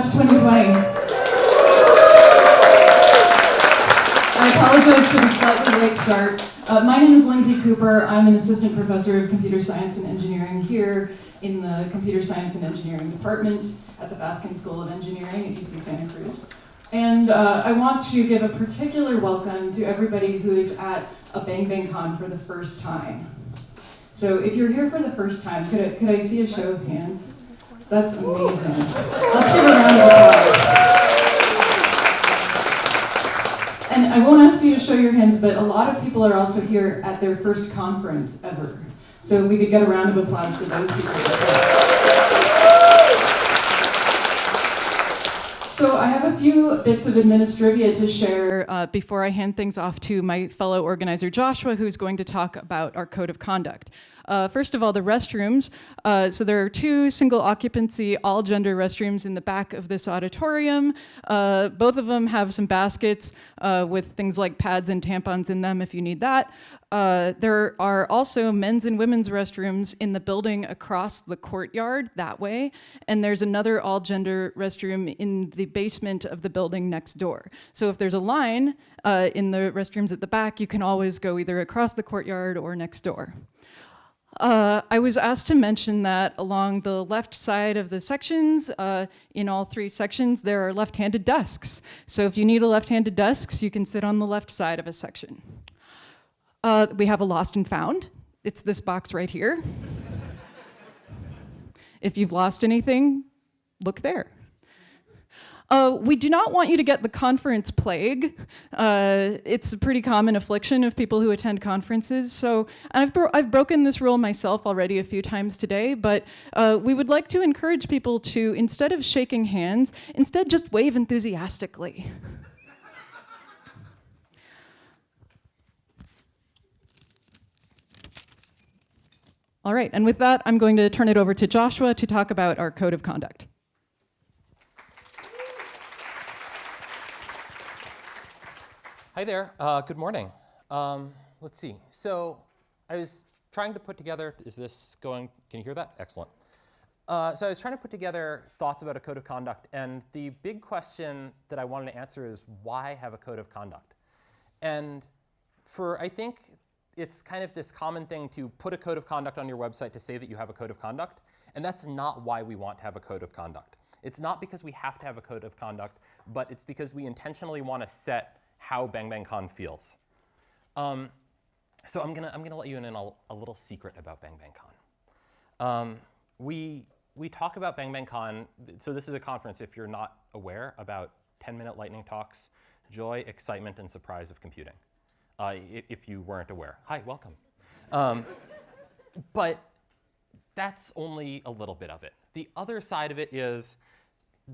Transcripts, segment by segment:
West 2020. I apologize for the slightly late start. Uh, my name is Lindsey Kuper. I'm an assistant professor of computer science and engineering here in the computer science and engineering department at the Baskin School of Engineering at UC Santa Cruz. And uh, I want to give a particular welcome to everybody who is at a Bang Bang Con for the first time. So if you're here for the first time, could I, could I see a show of hands? That's amazing. Let's give a round of applause. And I won't ask you to show your hands, but a lot of people are also here at their first conference ever. So we could get a round of applause for those people. So I have a few bits of administrivia to share uh, before I hand things off to my fellow organizer Joshua, who's going to talk about our code of conduct. Uh, first of all, the restrooms. Uh, so there are two single occupancy, all gender restrooms in the back of this auditorium. Uh, both of them have some baskets uh, with things like pads and tampons in them if you need that. Uh, there are also men's and women's restrooms in the building across the courtyard that way. And there's another all gender restroom in the basement of the building next door. So if there's a line uh, in the restrooms at the back, you can always go either across the courtyard or next door. Uh, I was asked to mention that along the left side of the sections, uh, in all three sections, there are left-handed desks. So if you need a left-handed desk, you can sit on the left side of a section. Uh, we have a lost and found. It's this box right here. if you've lost anything, look there. Uh, we do not want you to get the conference plague. Uh, it's a pretty common affliction of people who attend conferences. So I've, bro I've broken this rule myself already a few times today, but uh, we would like to encourage people to, instead of shaking hands, instead just wave enthusiastically. All right, and with that, I'm going to turn it over to Joshua to talk about our code of conduct. Hi there. Uh, good morning. Um, let's see. So I was trying to put together, is this going, can you hear that? Excellent. Uh, so I was trying to put together thoughts about a code of conduct, and the big question that I wanted to answer is why have a code of conduct? And for, I think it's kind of this common thing to put a code of conduct on your website to say that you have a code of conduct, and that's not why we want to have a code of conduct. It's not because we have to have a code of conduct, but it's because we intentionally want to set how Bang Bang Con feels. Um, so I'm gonna, I'm gonna let you in on a, a little secret about Bang Bang Con. Um, we, we talk about Bang Bang Con, so this is a conference, if you're not aware, about 10-minute lightning talks, joy, excitement, and surprise of computing, uh, if you weren't aware. Hi, welcome. Um, but that's only a little bit of it. The other side of it is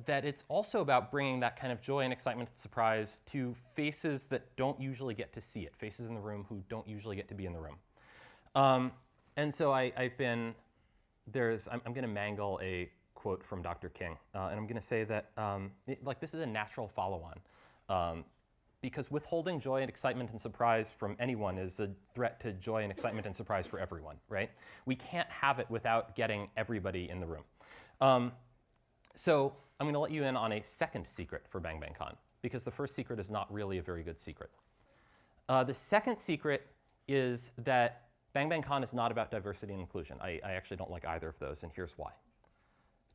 that it's also about bringing that kind of joy and excitement and surprise to faces that don't usually get to see it, faces in the room who don't usually get to be in the room. Um, and so I, have been, there's, I'm, I'm going to mangle a quote from Dr. King, uh, and I'm going to say that, um, it, like, this is a natural follow-on. Um, because withholding joy and excitement and surprise from anyone is a threat to joy and excitement and surprise for everyone, right? We can't have it without getting everybody in the room. Um, so I'm going to let you in on a second secret for Bang Bang Con, because the first secret is not really a very good secret. Uh, the second secret is that Bang Bang Con is not about diversity and inclusion. I, I actually don't like either of those, and here's why.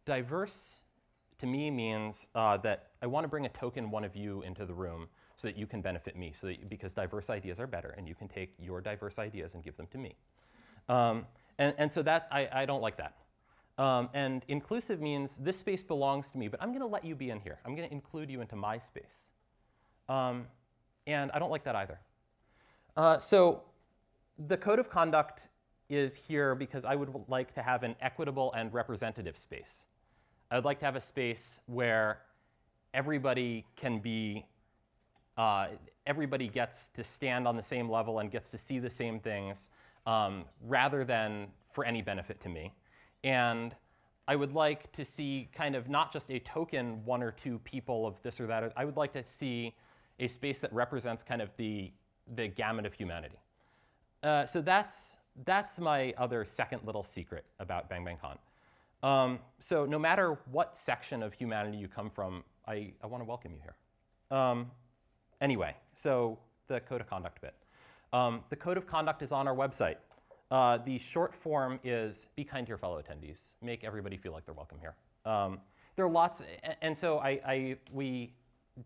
Diverse, to me, means uh, that I want to bring a token one of you into the room so that you can benefit me, so that, because diverse ideas are better, and you can take your diverse ideas and give them to me. Um, and, and so that, I, I don't like that. Um, and inclusive means this space belongs to me, but I'm going to let you be in here. I'm going to include you into my space. Um, and I don't like that either. Uh, so the code of conduct is here because I would like to have an equitable and representative space. I would like to have a space where everybody can be, uh, everybody gets to stand on the same level and gets to see the same things um, rather than for any benefit to me. And I would like to see kind of not just a token one or two people of this or that. I would like to see a space that represents kind of the, the gamut of humanity. Uh, so that's, that's my other second little secret about Bang Bang Con. Um, so no matter what section of humanity you come from, I, I want to welcome you here. Um, anyway, so the code of conduct bit. Um, the code of conduct is on our website. Uh, the short form is be kind to your fellow attendees. Make everybody feel like they're welcome here. Um, there are lots, and so I, I, we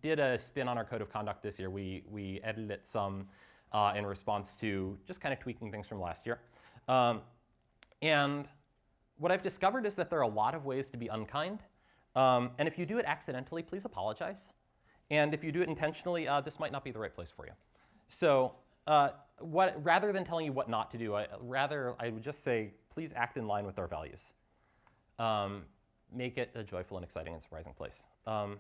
did a spin on our code of conduct this year. We, we edited some uh, in response to just kind of tweaking things from last year. Um, and what I've discovered is that there are a lot of ways to be unkind. Um, and if you do it accidentally, please apologize. And if you do it intentionally, uh, this might not be the right place for you. So uh, what, rather than telling you what not to do, I, rather I would just say, please act in line with our values. Um, make it a joyful and exciting and surprising place. Um,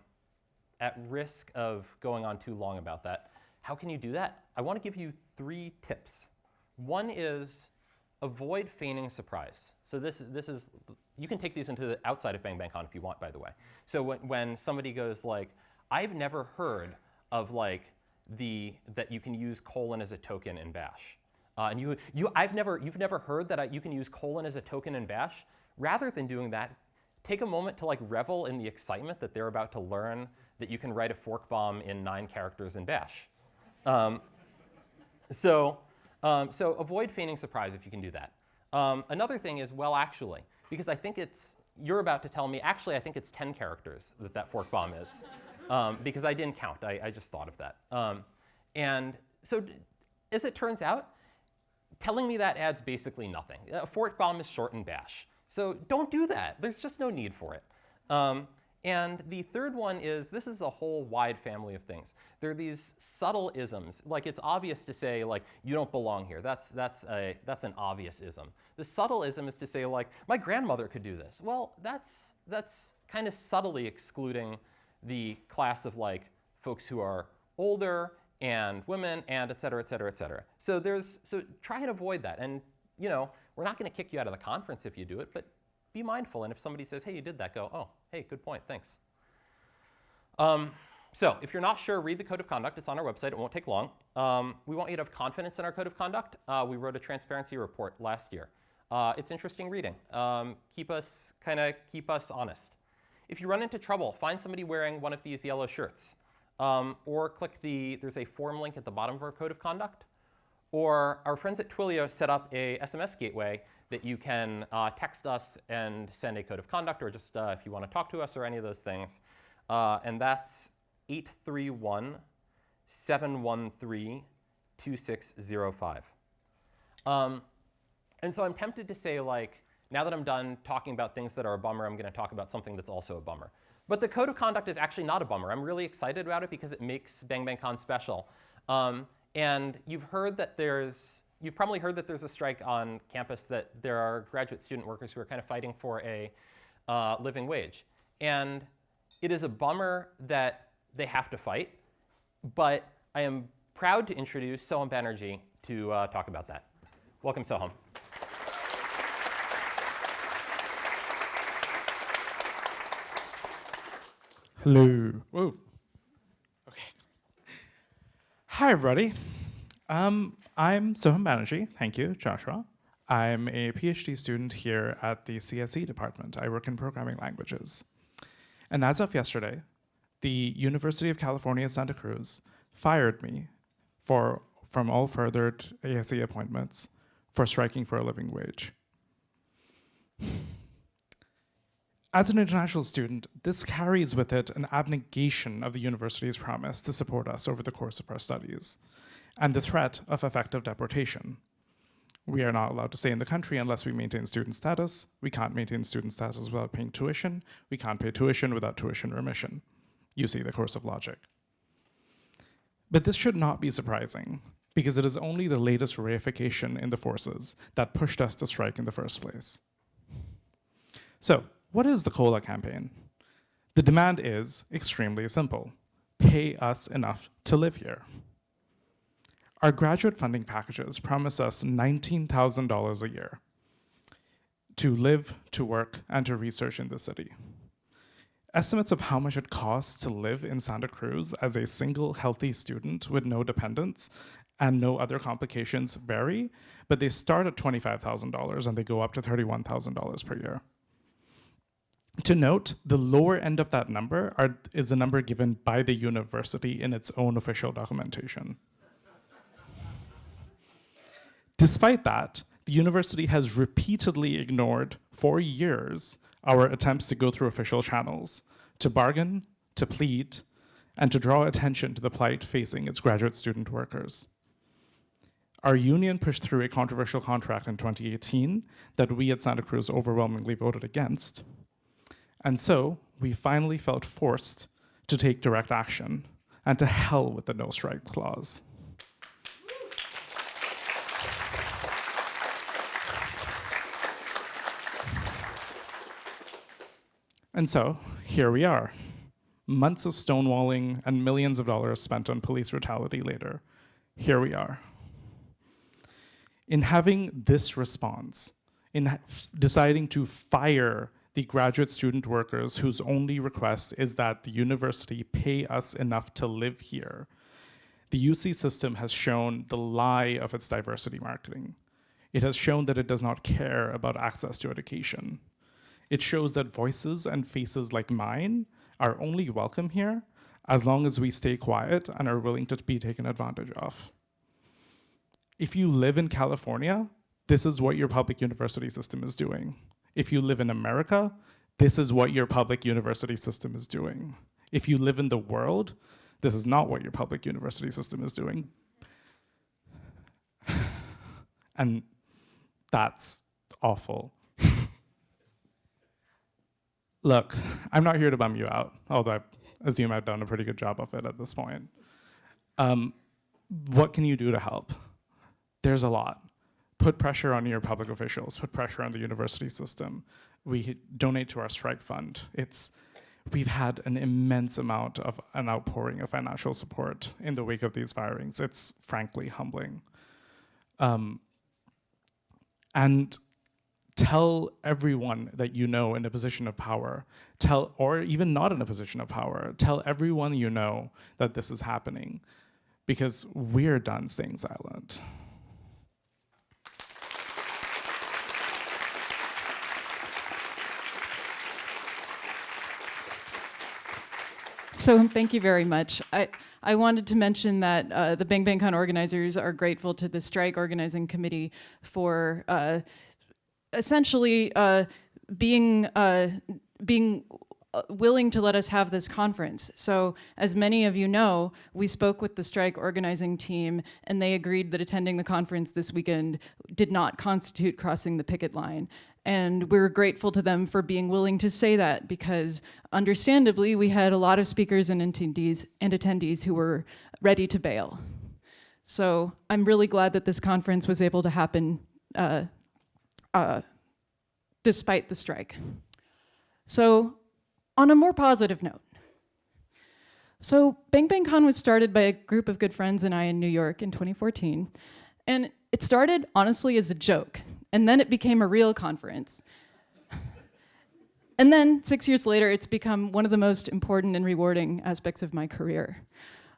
at risk of going on too long about that, how can you do that? I want to give you three tips. One is avoid feigning surprise. So this, this is, you can take these into the outside of Bang Bang Con if you want, by the way. So when, when somebody goes like, I've never heard of like the, that you can use colon as a token in bash. Uh, and you, you, I've never, you've never heard that I, you can use colon as a token in bash? Rather than doing that, take a moment to like revel in the excitement that they're about to learn that you can write a fork bomb in nine characters in bash. Um, so, um, so avoid feigning surprise if you can do that. Um, another thing is, well, actually, because I think it's, you're about to tell me, actually, I think it's 10 characters that that fork bomb is. Um, because I didn't count, I, I just thought of that. Um, and so as it turns out, telling me that adds basically nothing. A fork bomb is short and bash. So don't do that. There's just no need for it. Um, and the third one is, this is a whole wide family of things. There are these subtle isms. Like it's obvious to say like, you don't belong here. That's, that's, a, that's an obvious ism. The subtle ism is to say like, my grandmother could do this. Well, that's, that's kind of subtly excluding the class of like folks who are older and women and et cetera, et cetera, et cetera. So there's, so try and avoid that. And you know, we're not gonna kick you out of the conference if you do it, but be mindful. And if somebody says, hey, you did that, go, oh, hey, good point, thanks. Um, so if you're not sure, read the code of conduct. It's on our website. It won't take long. Um, we want you to have confidence in our code of conduct. Uh, we wrote a transparency report last year. Uh, it's interesting reading. Um, keep us, kind of keep us honest. If you run into trouble, find somebody wearing one of these yellow shirts. Um, or click the, there's a form link at the bottom of our code of conduct. Or our friends at Twilio set up a SMS gateway that you can uh, text us and send a code of conduct, or just uh, if you want to talk to us or any of those things. Uh, and that's 831 713 2605. Um, and so I'm tempted to say, like, now that I'm done talking about things that are a bummer, I'm going to talk about something that's also a bummer. But the code of conduct is actually not a bummer. I'm really excited about it because it makes Bang Bang Con special. Um, and you've heard that there's you've probably heard that there's a strike on campus that there are graduate student workers who are kind of fighting for a uh, living wage. And it is a bummer that they have to fight, but I am proud to introduce Soham Banerjee to uh, talk about that. Welcome, Soham. Hello. Whoa. Okay. Hi, everybody. Um, I'm Soham Banerjee. Thank you, Joshua. I'm a PhD student here at the CSE department. I work in programming languages. And as of yesterday, the University of California, Santa Cruz fired me for, from all further ASE appointments for striking for a living wage. As an international student, this carries with it an abnegation of the university's promise to support us over the course of our studies, and the threat of effective deportation. We are not allowed to stay in the country unless we maintain student status. We can't maintain student status without paying tuition. We can't pay tuition without tuition remission. You see the course of logic. But this should not be surprising, because it is only the latest reification in the forces that pushed us to strike in the first place. So, what is the COLA campaign? The demand is extremely simple. Pay us enough to live here. Our graduate funding packages promise us $19,000 a year to live, to work, and to research in the city. Estimates of how much it costs to live in Santa Cruz as a single healthy student with no dependents and no other complications vary, but they start at $25,000 and they go up to $31,000 per year. To note, the lower end of that number are, is a number given by the university in its own official documentation. Despite that, the university has repeatedly ignored for years our attempts to go through official channels, to bargain, to plead, and to draw attention to the plight facing its graduate student workers. Our union pushed through a controversial contract in 2018 that we at Santa Cruz overwhelmingly voted against. And so we finally felt forced to take direct action and to hell with the no strikes clause. And so here we are, months of stonewalling and millions of dollars spent on police brutality later. Here we are. In having this response, in deciding to fire the graduate student workers whose only request is that the university pay us enough to live here, the UC system has shown the lie of its diversity marketing. It has shown that it does not care about access to education. It shows that voices and faces like mine are only welcome here as long as we stay quiet and are willing to be taken advantage of. If you live in California, this is what your public university system is doing. If you live in America, this is what your public university system is doing. If you live in the world, this is not what your public university system is doing. and that's awful. Look, I'm not here to bum you out, although I assume I've done a pretty good job of it at this point. Um, what can you do to help? There's a lot put pressure on your public officials, put pressure on the university system. We donate to our strike fund. It's, we've had an immense amount of an outpouring of financial support in the wake of these firings. It's frankly humbling. Um, and tell everyone that you know in a position of power, tell, or even not in a position of power, tell everyone you know that this is happening because we're done staying silent. So thank you very much. I, I wanted to mention that uh, the Bang Bang Con organizers are grateful to the strike organizing committee for uh, essentially uh, being, uh, being uh, willing to let us have this conference. So as many of you know, we spoke with the strike organizing team and they agreed that attending the conference this weekend did not constitute crossing the picket line. And we're grateful to them for being willing to say that because understandably, we had a lot of speakers and attendees, and attendees who were ready to bail. So I'm really glad that this conference was able to happen uh, uh, despite the strike. So on a more positive note, so Bang Bang Con was started by a group of good friends and I in New York in 2014. And it started honestly as a joke. And then it became a real conference. and then six years later, it's become one of the most important and rewarding aspects of my career.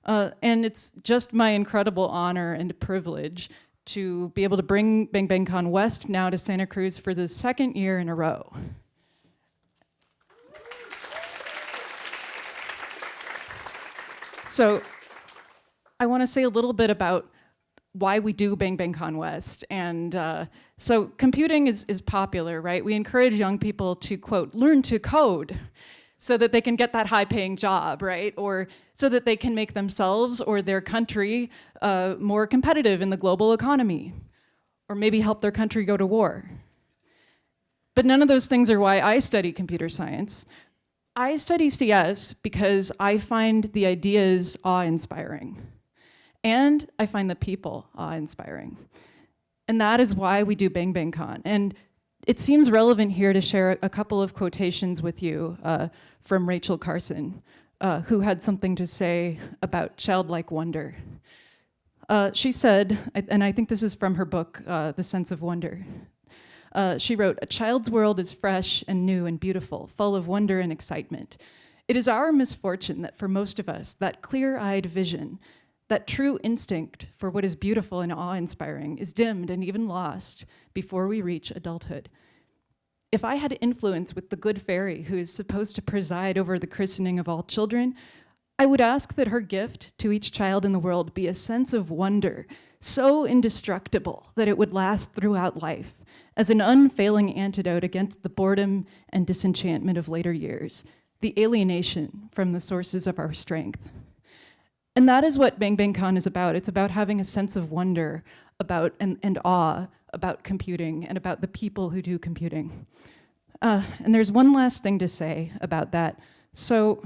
Uh, and it's just my incredible honor and privilege to be able to bring Bang Bang Con West now to Santa Cruz for the second year in a row. So I want to say a little bit about why we do Bang Bang Con West. And uh, so computing is, is popular, right? We encourage young people to, quote, learn to code so that they can get that high paying job, right? Or so that they can make themselves or their country uh, more competitive in the global economy. Or maybe help their country go to war. But none of those things are why I study computer science. I study CS because I find the ideas awe-inspiring. And I find the people awe-inspiring. And that is why we do Bang Bang Con. And it seems relevant here to share a couple of quotations with you uh, from Rachel Carson, uh, who had something to say about childlike wonder. Uh, she said, and I think this is from her book, uh, The Sense of Wonder. Uh, she wrote, a child's world is fresh and new and beautiful, full of wonder and excitement. It is our misfortune that for most of us, that clear-eyed vision that true instinct for what is beautiful and awe-inspiring is dimmed and even lost before we reach adulthood. If I had influence with the good fairy who is supposed to preside over the christening of all children, I would ask that her gift to each child in the world be a sense of wonder so indestructible that it would last throughout life as an unfailing antidote against the boredom and disenchantment of later years, the alienation from the sources of our strength. And that is what Bang Bang Con is about. It's about having a sense of wonder about and, and awe about computing and about the people who do computing. Uh, and there's one last thing to say about that. So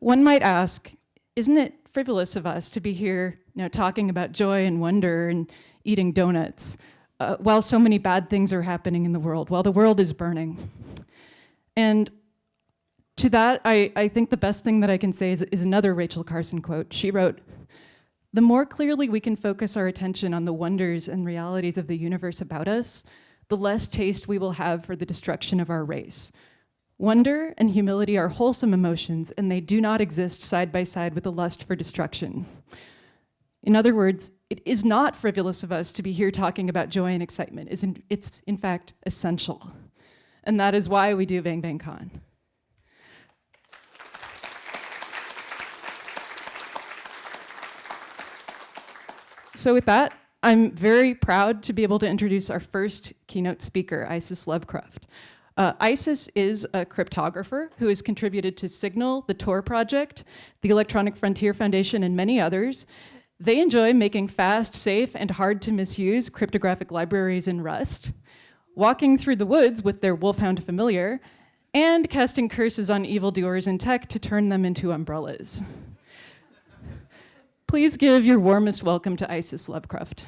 one might ask, isn't it frivolous of us to be here you know, talking about joy and wonder and eating donuts uh, while so many bad things are happening in the world, while the world is burning? And to that, I, I think the best thing that I can say is, is another Rachel Carson quote. She wrote, the more clearly we can focus our attention on the wonders and realities of the universe about us, the less taste we will have for the destruction of our race. Wonder and humility are wholesome emotions, and they do not exist side by side with a lust for destruction. In other words, it is not frivolous of us to be here talking about joy and excitement. It's in fact essential. And that is why we do Bang Bang Con. So with that, I'm very proud to be able to introduce our first keynote speaker, Isis Lovecruft. Uh, Isis is a cryptographer who has contributed to Signal, the Tor project, the Electronic Frontier Foundation, and many others. They enjoy making fast, safe, and hard to misuse cryptographic libraries in Rust, walking through the woods with their wolfhound familiar, and casting curses on evildoers in tech to turn them into umbrellas. Please give your warmest welcome to Isis Lovecruft.